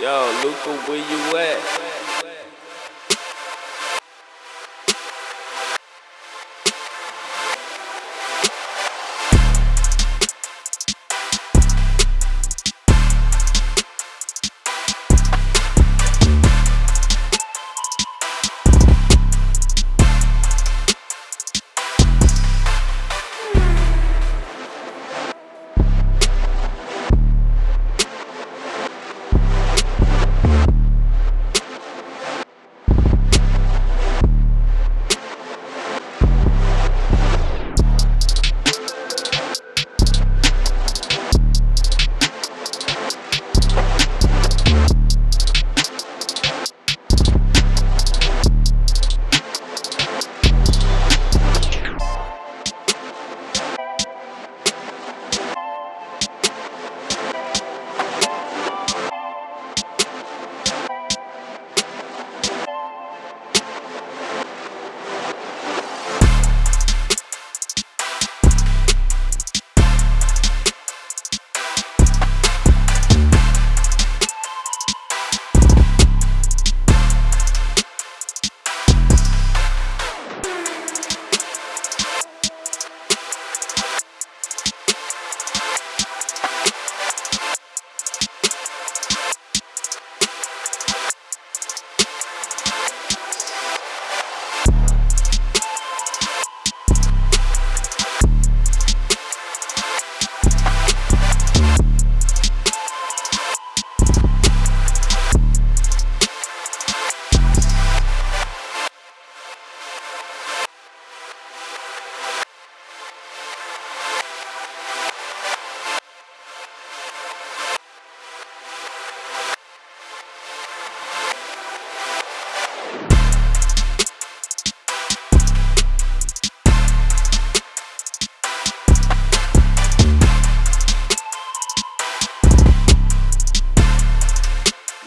Yo, Luca, where you at?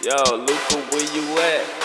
Yo, Luca, where you at?